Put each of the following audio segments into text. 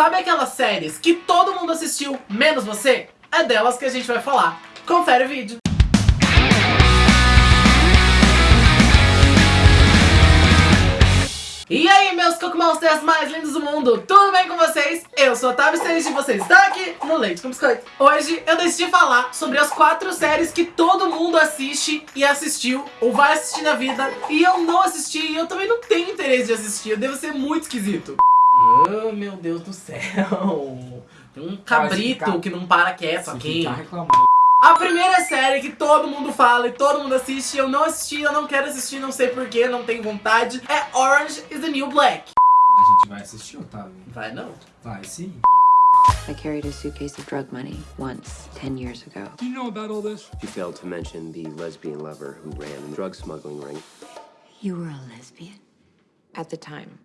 Sabe aquelas séries que todo mundo assistiu, menos você? É delas que a gente vai falar. Confere o vídeo. E aí, meus Cook mais lindos do mundo, tudo bem com vocês? Eu sou a Otávio Stage e você está aqui no Leite com Biscoito. Hoje eu decidi falar sobre as quatro séries que todo mundo assiste e assistiu, ou vai assistir na vida, e eu não assisti e eu também não tenho interesse de assistir, eu devo ser muito esquisito. Oh, meu Deus do céu. Tem um cabrito que não para quieto aqui. A primeira série que todo mundo fala e todo mundo assiste, eu não assisti, eu não quero assistir, não sei porquê, não tenho vontade, é Orange is the New Black. A gente vai assistir, Otávio? Vai não. Vai sim. I carried a suitcase of drug money once, 10 years ago. Do you know about all this? You failed to mention the lesbian lover who ran the drug smuggling ring. You were a lesbian? At the time.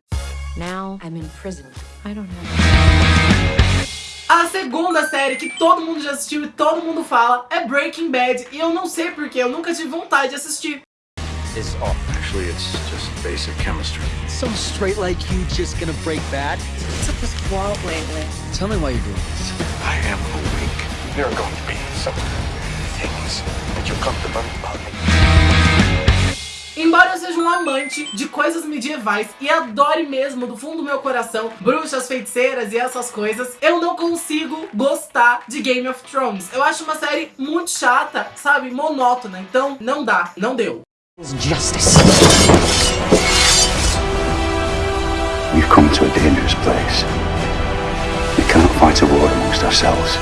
Now I'm in prison. I don't have. A segunda série que todo mundo já assistiu e todo mundo fala é Breaking Bad. E eu não sei porquê, eu nunca tive vontade de assistir. is off. Actually, it's just basic chemistry. Some straight like you just gonna break bad? What's up with Walt lately? Tell me why you're doing this. I am awake. There are going to be some things that you'll come to learn about me. Um amante de coisas medievais e adore mesmo do fundo do meu coração bruxas, feiticeiras e essas coisas, eu não consigo gostar de Game of Thrones. Eu acho uma série muito chata, sabe, monótona, então não dá, não deu. Justice. We've come to a dangerous place. We cannot fight a war amongst ourselves.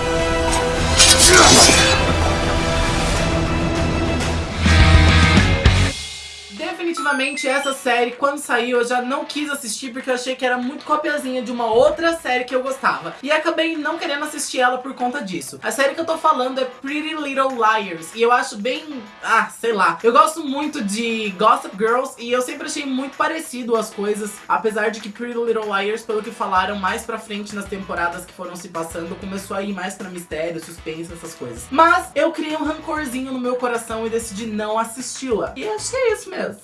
Definitivamente essa série, quando saiu, eu já não quis assistir porque eu achei que era muito copiazinha de uma outra série que eu gostava. E acabei não querendo assistir ela por conta disso. A série que eu tô falando é Pretty Little Liars. E eu acho bem... Ah, sei lá. Eu gosto muito de Gossip Girls e eu sempre achei muito parecido as coisas. Apesar de que Pretty Little Liars, pelo que falaram mais pra frente nas temporadas que foram se passando, começou a ir mais pra mistério, suspense, essas coisas. Mas eu criei um rancorzinho no meu coração e decidi não assisti-la. E acho que é isso mesmo.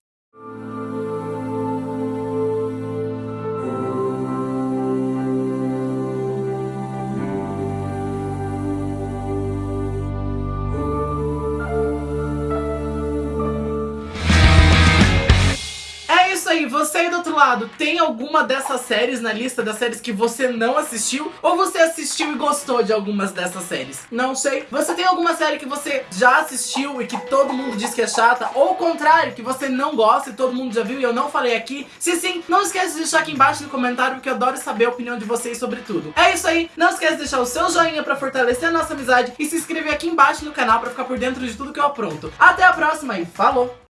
Você aí do outro lado, tem alguma dessas séries na lista das séries que você não assistiu? Ou você assistiu e gostou de algumas dessas séries? Não sei. Você tem alguma série que você já assistiu e que todo mundo diz que é chata? Ou o contrário, que você não gosta e todo mundo já viu e eu não falei aqui? Se sim, não esquece de deixar aqui embaixo no comentário porque eu adoro saber a opinião de vocês sobre tudo. É isso aí, não esquece de deixar o seu joinha pra fortalecer a nossa amizade e se inscrever aqui embaixo no canal pra ficar por dentro de tudo que eu apronto. Até a próxima e falou!